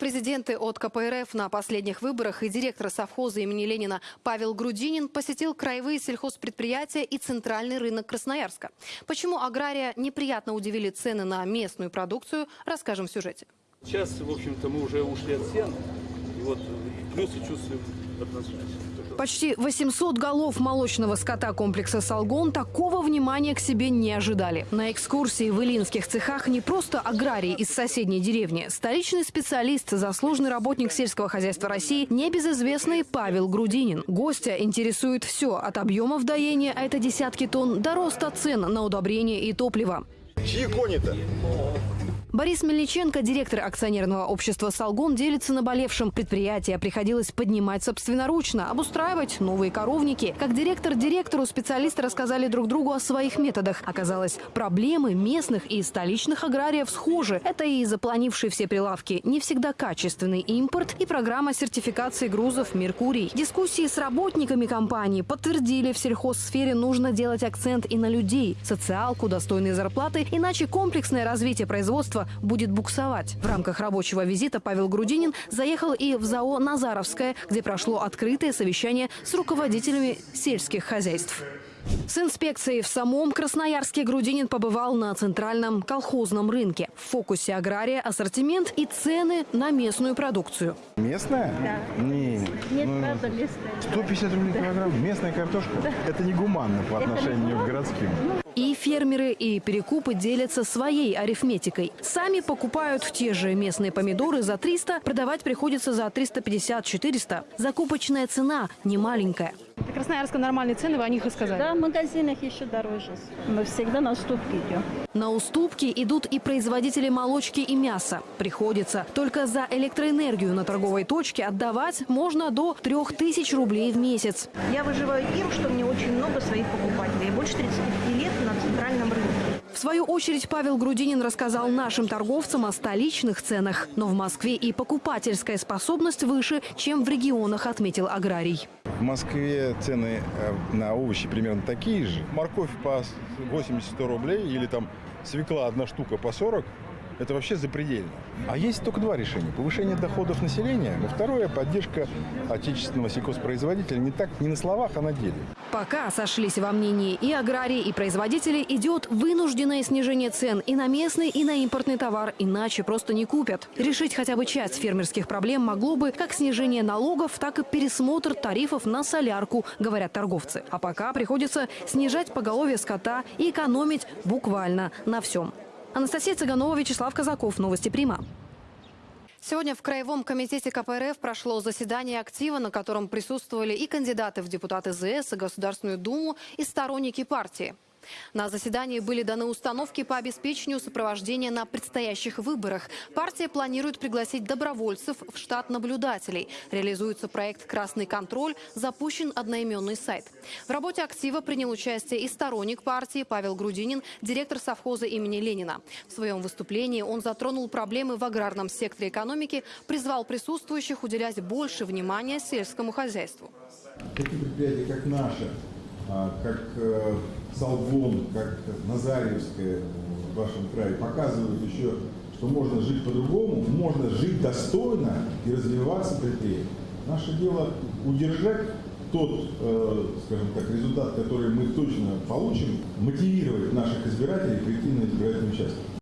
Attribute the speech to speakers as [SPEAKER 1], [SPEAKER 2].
[SPEAKER 1] президенты от КПРФ на последних выборах и директор совхоза имени Ленина Павел Грудинин посетил краевые сельхозпредприятия и центральный рынок Красноярска. Почему агрария неприятно удивили цены на местную продукцию, расскажем в сюжете.
[SPEAKER 2] Сейчас, в общем-то, мы уже ушли от сен, и вот плюсы чувствуем однозначно.
[SPEAKER 1] Почти 800 голов молочного скота комплекса «Салгон» такого внимания к себе не ожидали. На экскурсии в Илинских цехах не просто аграрий из соседней деревни. Столичный специалист, заслуженный работник сельского хозяйства России, небезызвестный Павел Грудинин. Гостя интересует все от объемов доения, а это десятки тонн, до роста цен на удобрения и топливо.
[SPEAKER 3] Чьи кони-то?
[SPEAKER 1] Борис Мельниченко, директор акционерного общества «Салгон», делится наболевшим. Предприятие приходилось поднимать собственноручно, обустраивать новые коровники. Как директор директору специалисты рассказали друг другу о своих методах. Оказалось, проблемы местных и столичных аграриев схожи. Это и запланившие все прилавки, не всегда качественный импорт и программа сертификации грузов «Меркурий». Дискуссии с работниками компании подтвердили, в сельхозсфере нужно делать акцент и на людей, социалку, достойные зарплаты, иначе комплексное развитие производства будет буксовать. В рамках рабочего визита Павел Грудинин заехал и в ЗАО «Назаровское», где прошло открытое совещание с руководителями сельских хозяйств. С инспекцией в самом Красноярске Грудинин побывал на центральном колхозном рынке. В фокусе агрария, ассортимент и цены на местную продукцию.
[SPEAKER 3] Местная?
[SPEAKER 4] Да.
[SPEAKER 3] Не,
[SPEAKER 4] Нет,
[SPEAKER 3] ну,
[SPEAKER 4] правда, местная.
[SPEAKER 3] 150 рублей килограмм. Местная картошка. Это негуманно по отношению к городским.
[SPEAKER 1] И фермеры, и перекупы делятся своей арифметикой. Сами покупают те же местные помидоры за 300, продавать приходится за 350-400. Закупочная цена не маленькая. Красноярска нормальные цены, вы о них и сказали.
[SPEAKER 4] Да, в магазинах еще дороже. Мы всегда на уступки идем.
[SPEAKER 1] На уступки идут и производители молочки и мяса. Приходится. Только за электроэнергию на торговой точке отдавать можно до 3000 рублей в месяц.
[SPEAKER 5] Я выживаю тем, что мне очень много своих покупателей. Больше 35 лет на
[SPEAKER 1] свою очередь Павел Грудинин рассказал нашим торговцам о столичных ценах. Но в Москве и покупательская способность выше, чем в регионах, отметил аграрий.
[SPEAKER 3] В Москве цены э, на овощи примерно такие же. Морковь по 80-100 рублей или там свекла одна штука по 40 это вообще запредельно. А есть только два решения. Повышение доходов населения, но второе – поддержка отечественного сельхозпроизводителя не так не на словах, а на деле.
[SPEAKER 1] Пока сошлись во мнении и аграрии, и производители, идет вынужденное снижение цен и на местный, и на импортный товар, иначе просто не купят. Решить хотя бы часть фермерских проблем могло бы как снижение налогов, так и пересмотр тарифов на солярку, говорят торговцы. А пока приходится снижать поголовье скота и экономить буквально на всем. Анастасия Цыганова, Вячеслав Казаков. Новости Прима. Сегодня в Краевом комитете КПРФ прошло заседание актива, на котором присутствовали и кандидаты в депутаты ЗС, и Государственную Думу, и сторонники партии. На заседании были даны установки по обеспечению сопровождения на предстоящих выборах. Партия планирует пригласить добровольцев в штат наблюдателей. Реализуется проект «Красный контроль», запущен одноименный сайт. В работе актива принял участие и сторонник партии Павел Грудинин, директор совхоза имени Ленина. В своем выступлении он затронул проблемы в аграрном секторе экономики, призвал присутствующих уделять больше внимания сельскому хозяйству.
[SPEAKER 6] Такие предприятия, как наше, как э, Салгон, как Назаревская в вашем крае показывают еще, что можно жить по-другому, можно жить достойно и развиваться предприятием. Наше дело удержать тот, э, скажем так, результат, который мы точно получим, мотивировать наших избирателей прийти на избирательный участок.